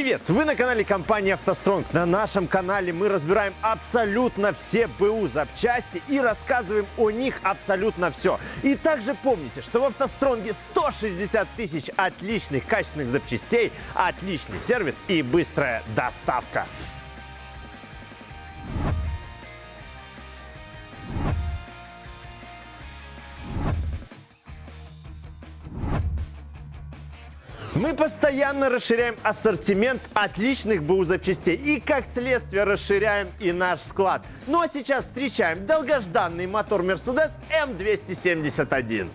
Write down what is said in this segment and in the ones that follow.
Привет! Вы на канале компании «АвтоСтронг». На нашем канале мы разбираем абсолютно все БУ запчасти и рассказываем о них абсолютно все. И также помните, что в «АвтоСтронге» 160 тысяч отличных качественных запчастей, отличный сервис и быстрая доставка. Мы постоянно расширяем ассортимент отличных БУ запчастей и, как следствие, расширяем и наш склад. Ну а сейчас встречаем долгожданный мотор Mercedes M271.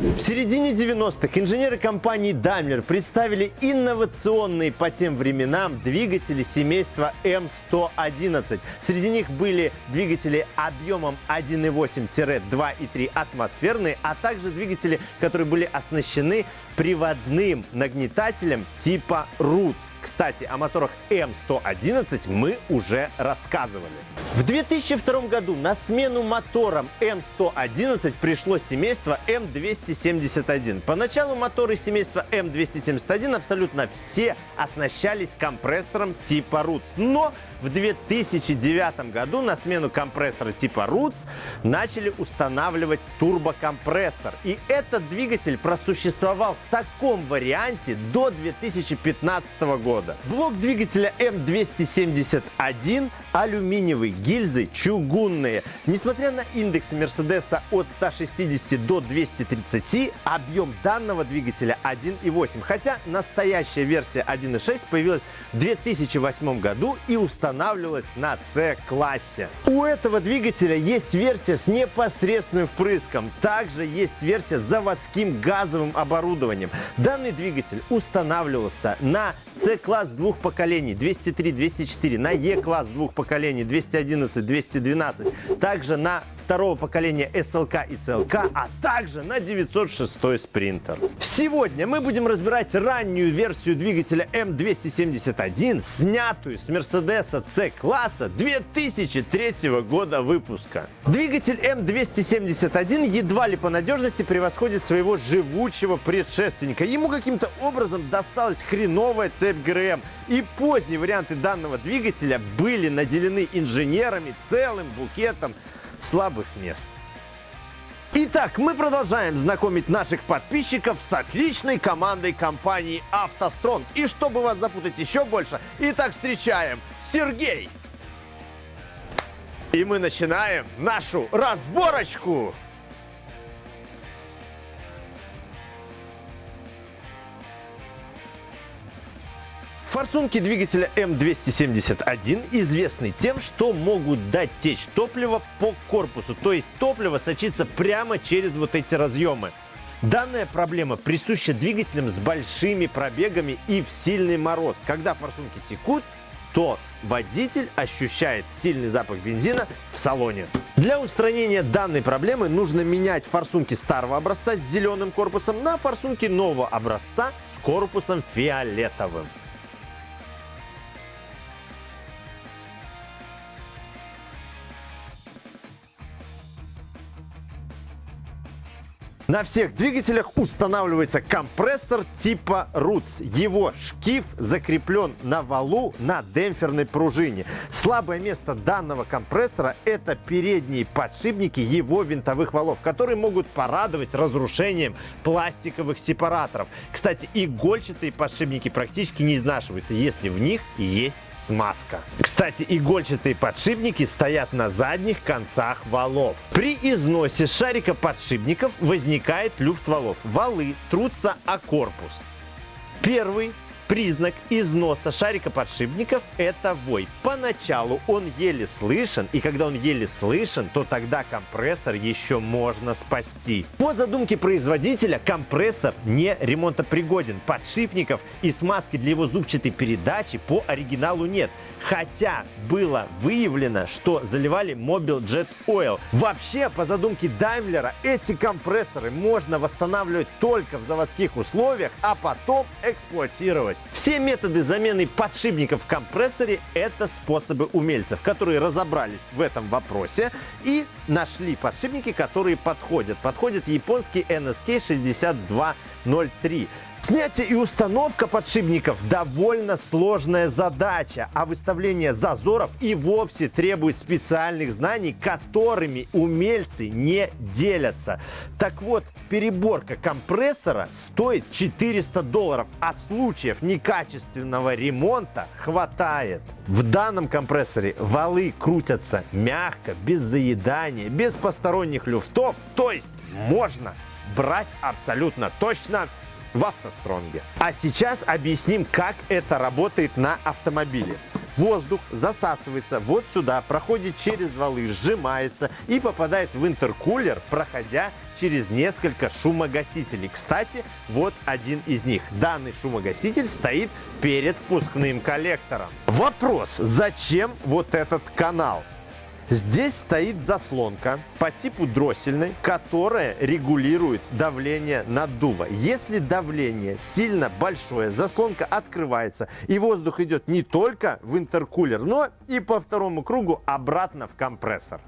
В середине 90-х инженеры компании Daimler представили инновационные по тем временам двигатели семейства М111. Среди них были двигатели объемом 1.8-2,3 атмосферные, а также двигатели, которые были оснащены приводным нагнетателем типа Roots. Кстати, о моторах М111 мы уже рассказывали. В 2002 году на смену моторам М111 пришло семейство М271. Поначалу моторы семейства М271 абсолютно все оснащались компрессором типа Roots. Но в 2009 году на смену компрессора типа Roots начали устанавливать турбокомпрессор. И этот двигатель просуществовал в таком варианте до 2015 года. Блок двигателя М271 алюминиевый, гильзы чугунные. Несмотря на индекс Мерседеса от 160 до 230, объем данного двигателя 1,8. Хотя настоящая версия 1,6 появилась в 2008 году и устанавливалась на C-классе. У этого двигателя есть версия с непосредственным впрыском. Также есть версия с заводским газовым оборудованием. Данный двигатель устанавливался на C-класс двух поколений. 203-204, на E-класс двух поколений. 211-212, также на второго поколения SLK и CLK, а также на 906 Sprinter. Сегодня мы будем разбирать раннюю версию двигателя M271, снятую с Mercedes C-класса 2003 года выпуска. Двигатель M271 едва ли по надежности превосходит своего живучего предшественника. Ему каким-то образом досталась хреновая цепь ГРМ, и поздние варианты данного двигателя были наделены инженерами целым букетом слабых мест. Итак, мы продолжаем знакомить наших подписчиков с отличной командой компании «АвтоСтронг». И чтобы вас запутать еще больше, итак, встречаем Сергей. И мы начинаем нашу разборочку. Форсунки двигателя М271 известны тем, что могут дать течь топлива по корпусу, то есть топливо сочится прямо через вот эти разъемы. Данная проблема присуща двигателям с большими пробегами и в сильный мороз. Когда форсунки текут, то водитель ощущает сильный запах бензина в салоне. Для устранения данной проблемы нужно менять форсунки старого образца с зеленым корпусом на форсунки нового образца с корпусом фиолетовым. На всех двигателях устанавливается компрессор типа Roots. Его шкив закреплен на валу на демпферной пружине. Слабое место данного компрессора – это передние подшипники его винтовых валов, которые могут порадовать разрушением пластиковых сепараторов. Кстати, игольчатые подшипники практически не изнашиваются, если в них есть смазка. Кстати, игольчатые подшипники стоят на задних концах валов. При износе шарика подшипников возникает люфт валов. Валы трутся о корпус. Первый Признак износа шарика подшипников – это вой. Поначалу он еле слышен, и когда он еле слышен, то тогда компрессор еще можно спасти. По задумке производителя компрессор не ремонтопригоден. Подшипников и смазки для его зубчатой передачи по оригиналу нет. Хотя было выявлено, что заливали Mobile Jet Oil. Вообще, по задумке Даймлера, эти компрессоры можно восстанавливать только в заводских условиях, а потом эксплуатировать. Все методы замены подшипников в компрессоре – это способы умельцев, которые разобрались в этом вопросе и нашли подшипники, которые подходят. Подходит японский NSK 6203. Снятие и установка подшипников довольно сложная задача, а выставление зазоров и вовсе требует специальных знаний, которыми умельцы не делятся. Так вот, переборка компрессора стоит 400 долларов, а случаев некачественного ремонта хватает. В данном компрессоре валы крутятся мягко, без заедания, без посторонних люфтов, то есть можно брать абсолютно точно в автостронге. А сейчас объясним, как это работает на автомобиле. Воздух засасывается вот сюда, проходит через валы, сжимается и попадает в интеркулер, проходя через несколько шумогасителей. Кстати, вот один из них. Данный шумогаситель стоит перед впускным коллектором. Вопрос, зачем вот этот канал? Здесь стоит заслонка по типу дроссельной, которая регулирует давление наддува. Если давление сильно большое, заслонка открывается, и воздух идет не только в интеркулер, но и по второму кругу обратно в компрессор.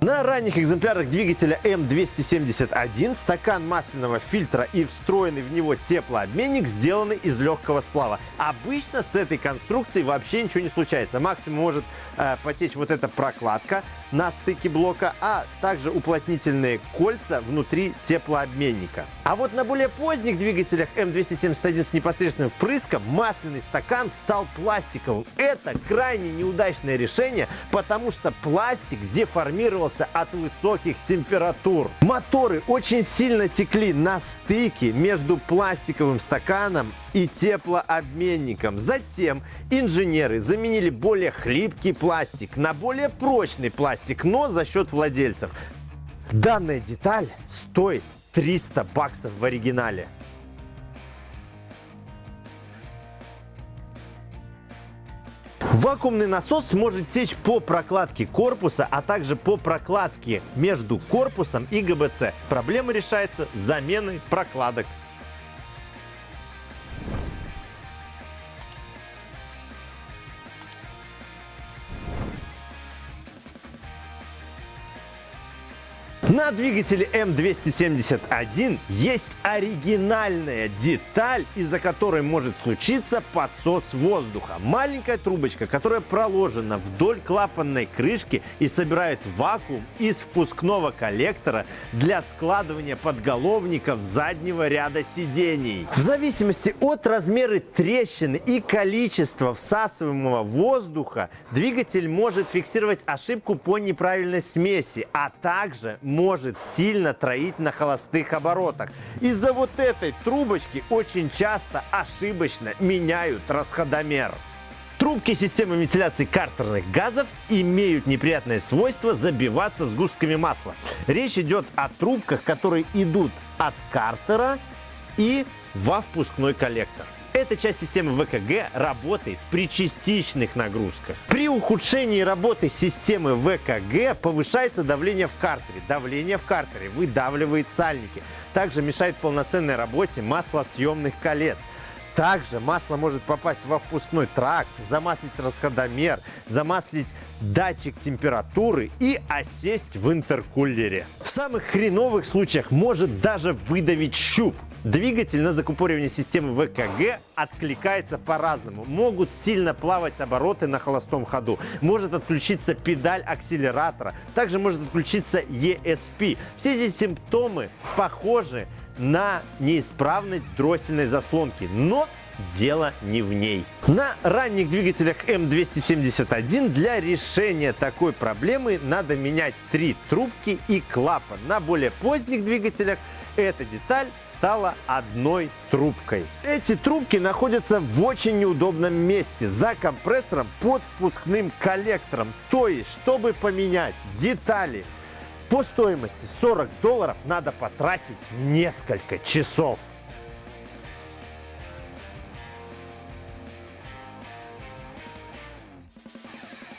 На ранних экземплярах двигателя М271 стакан масляного фильтра и встроенный в него теплообменник сделаны из легкого сплава. Обычно с этой конструкцией вообще ничего не случается. Максимум может э, потечь вот эта прокладка на стыке блока, а также уплотнительные кольца внутри теплообменника. А вот на более поздних двигателях М271 с непосредственным впрыском масляный стакан стал пластиковым. Это крайне неудачное решение, потому что пластик деформировал загорелся от высоких температур. Моторы очень сильно текли на стыке между пластиковым стаканом и теплообменником. Затем инженеры заменили более хлипкий пластик на более прочный пластик, но за счет владельцев. Данная деталь стоит 300 баксов в оригинале. Вакуумный насос может течь по прокладке корпуса, а также по прокладке между корпусом и ГБЦ. Проблема решается заменой прокладок На двигателе М271 есть оригинальная деталь, из-за которой может случиться подсос воздуха. Маленькая трубочка, которая проложена вдоль клапанной крышки и собирает вакуум из впускного коллектора для складывания подголовников заднего ряда сидений. В зависимости от размера трещины и количества всасываемого воздуха, двигатель может фиксировать ошибку по неправильной смеси, а также может сильно троить на холостых оборотах. Из-за вот этой трубочки очень часто ошибочно меняют расходомер. Трубки системы вентиляции картерных газов имеют неприятное свойство забиваться сгустками масла. Речь идет о трубках, которые идут от картера и во впускной коллектор. Эта часть системы ВКГ работает при частичных нагрузках. При ухудшении работы системы ВКГ повышается давление в картере. Давление в картере выдавливает сальники. Также мешает полноценной работе маслосъемных колец. Также масло может попасть во впускной тракт, замаслить расходомер, замаслить датчик температуры и осесть в интеркулере. В самых хреновых случаях может даже выдавить щуп. Двигатель на закупоривание системы ВКГ откликается по-разному. Могут сильно плавать обороты на холостом ходу. Может отключиться педаль акселератора. Также может отключиться ESP. Все эти симптомы похожи на неисправность дроссельной заслонки. Но дело не в ней. На ранних двигателях М271 для решения такой проблемы надо менять три трубки и клапан. На более поздних двигателях эта деталь стала одной трубкой. Эти трубки находятся в очень неудобном месте за компрессором под впускным коллектором. То есть, чтобы поменять детали по стоимости 40 долларов, надо потратить несколько часов.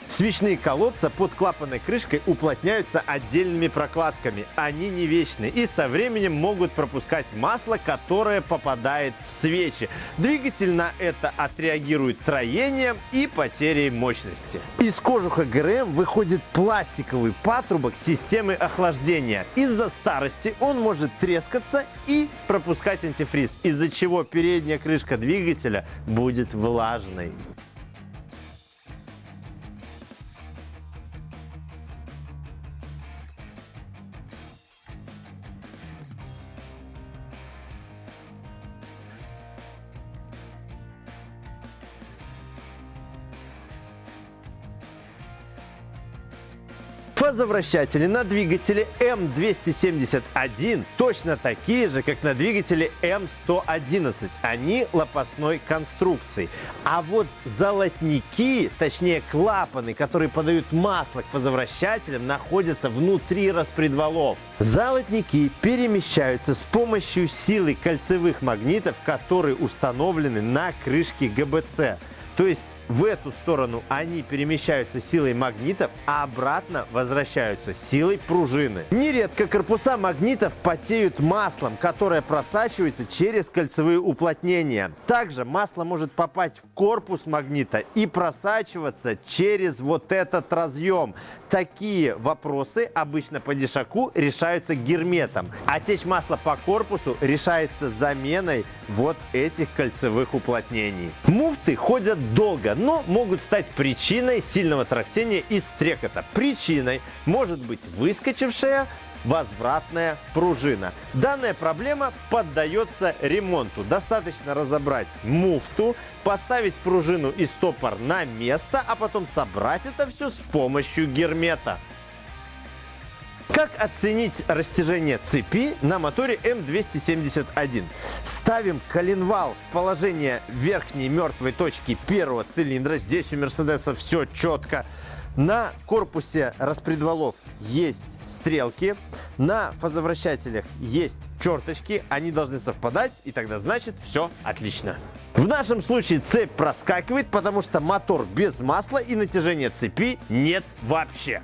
Свечные колодца под клапанной крышкой уплотняются отдельными прокладками. Они не вечны и со временем могут пропускать масло, которое попадает в свечи. Двигатель на это отреагирует троением и потерей мощности. Из кожуха ГРМ выходит пластиковый патрубок системы охлаждения. Из-за старости он может трескаться и пропускать антифриз, из-за чего передняя крышка двигателя будет влажной. Фазовращатели на двигателе М271 точно такие же, как на двигателе М111. Они лопастной конструкции. А вот золотники, точнее клапаны, которые подают масло к фазовращателям, находятся внутри распредвалов. Золотники перемещаются с помощью силы кольцевых магнитов, которые установлены на крышке ГБЦ. То есть в эту сторону они перемещаются силой магнитов, а обратно возвращаются силой пружины. Нередко корпуса магнитов потеют маслом, которое просачивается через кольцевые уплотнения. Также масло может попасть в корпус магнита и просачиваться через вот этот разъем. Такие вопросы обычно по дешаку решаются герметом, а масла по корпусу решается заменой вот этих кольцевых уплотнений. Муфты ходят долго, но могут стать причиной сильного трактения и стрекота. Причиной может быть выскочившая возвратная пружина. Данная проблема поддается ремонту. Достаточно разобрать муфту, поставить пружину и стопор на место, а потом собрать это все с помощью гермета. Как оценить растяжение цепи на моторе М271? Ставим коленвал в положение верхней мертвой точки первого цилиндра. Здесь у Мерседеса все четко. На корпусе распредвалов есть стрелки, на фазовращателях есть черточки, они должны совпадать, и тогда значит все отлично. В нашем случае цепь проскакивает, потому что мотор без масла и натяжения цепи нет вообще.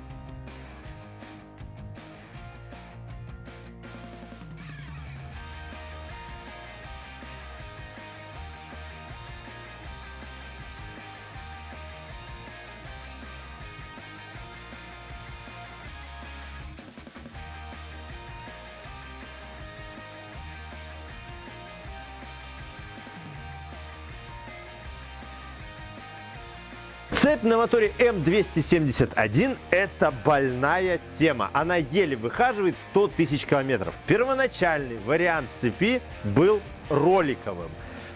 На моторе М271 – это больная тема. Она еле выхаживает 100 тысяч километров. Первоначальный вариант цепи был роликовым.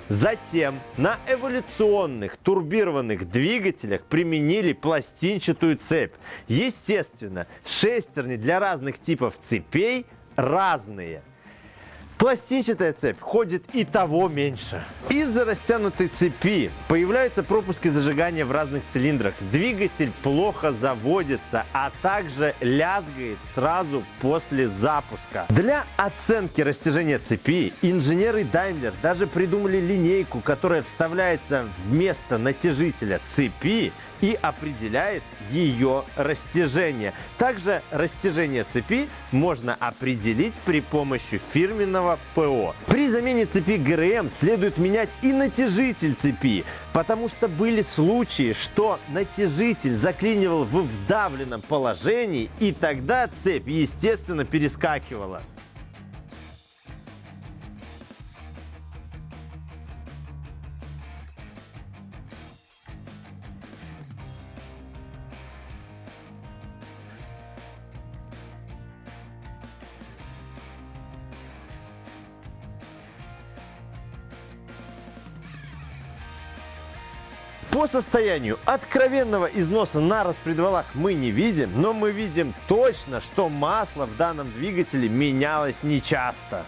Затем на эволюционных турбированных двигателях применили пластинчатую цепь. Естественно, шестерни для разных типов цепей разные. Пластинчатая цепь ходит и того меньше. Из-за растянутой цепи появляются пропуски зажигания в разных цилиндрах. Двигатель плохо заводится, а также лязгает сразу после запуска. Для оценки растяжения цепи инженеры Daimler даже придумали линейку, которая вставляется вместо натяжителя цепи и определяет ее растяжение. Также растяжение цепи можно определить при помощи фирменного ПО. При замене цепи ГРМ следует менять и натяжитель цепи, потому что были случаи, что натяжитель заклинивал в вдавленном положении, и тогда цепь, естественно, перескакивала. По состоянию откровенного износа на распредвалах мы не видим, но мы видим точно, что масло в данном двигателе менялось нечасто.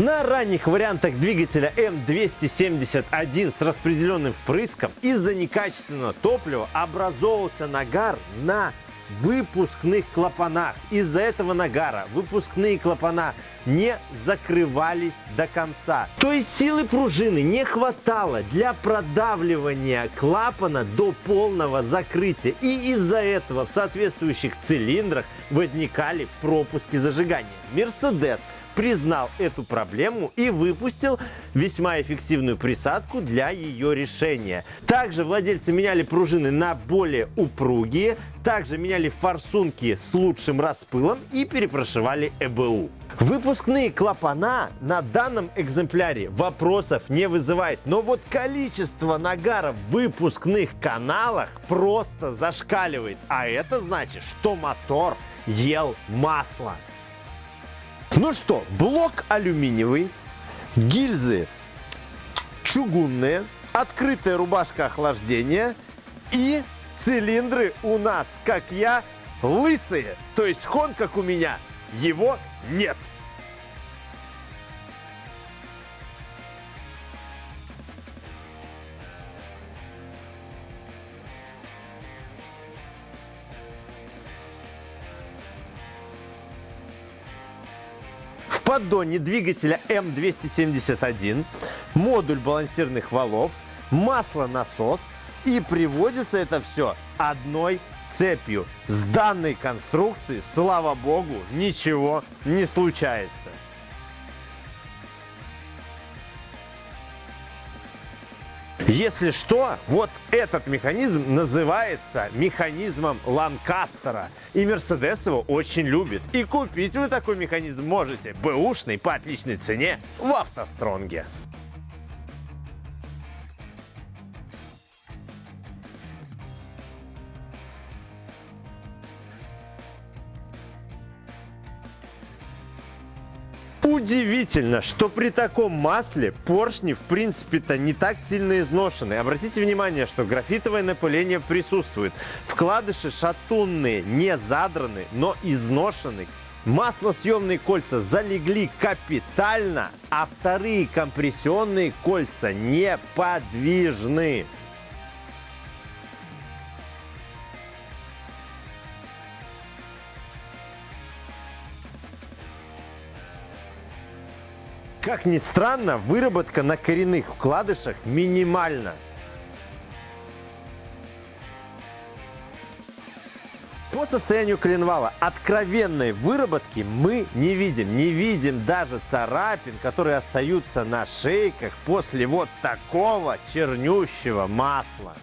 На ранних вариантах двигателя М271 с распределенным впрыском из-за некачественного топлива образовывался нагар на выпускных клапанах. Из-за этого нагара выпускные клапана не закрывались до конца. То есть силы пружины не хватало для продавливания клапана до полного закрытия. И из-за этого в соответствующих цилиндрах возникали пропуски зажигания. Мерседес признал эту проблему и выпустил весьма эффективную присадку для ее решения. Также владельцы меняли пружины на более упругие, также меняли форсунки с лучшим распылом и перепрошивали ЭБУ. Выпускные клапана на данном экземпляре вопросов не вызывает, но вот количество нагара в выпускных каналах просто зашкаливает, а это значит, что мотор ел масло. Ну что, блок алюминиевый, гильзы чугунные, открытая рубашка охлаждения и цилиндры у нас, как я, лысые. То есть хон, как у меня, его нет. Поддоне двигателя М271 модуль балансирных валов, масло-насос и приводится это все одной цепью. С данной конструкции, слава богу, ничего не случается. Если что, вот этот механизм называется механизмом Ланкастера. И Мерседес его очень любит. И купить вы такой механизм можете бэушный по отличной цене в автостронге. Удивительно, что при таком масле поршни в принципе-то не так сильно изношены. Обратите внимание, что графитовое напыление присутствует. Вкладыши шатунные, не задраны, но изношены. Маслосъемные кольца залегли капитально, а вторые компрессионные кольца неподвижны. Как ни странно, выработка на коренных вкладышах минимальна. По состоянию коленвала откровенной выработки мы не видим. Не видим даже царапин, которые остаются на шейках после вот такого чернющего масла.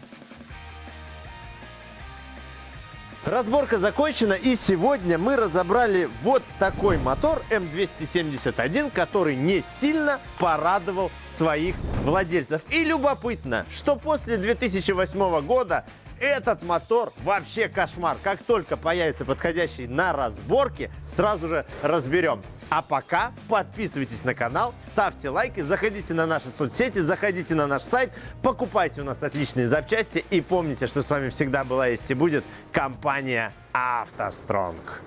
Разборка закончена и сегодня мы разобрали вот такой мотор М271, который не сильно порадовал своих владельцев. И любопытно, что после 2008 года этот мотор вообще кошмар. Как только появится подходящий на разборке, сразу же разберем. А пока подписывайтесь на канал, ставьте лайки, заходите на наши соцсети, заходите на наш сайт, покупайте у нас отличные запчасти и помните, что с вами всегда была есть и будет компания «АвтоСтронг».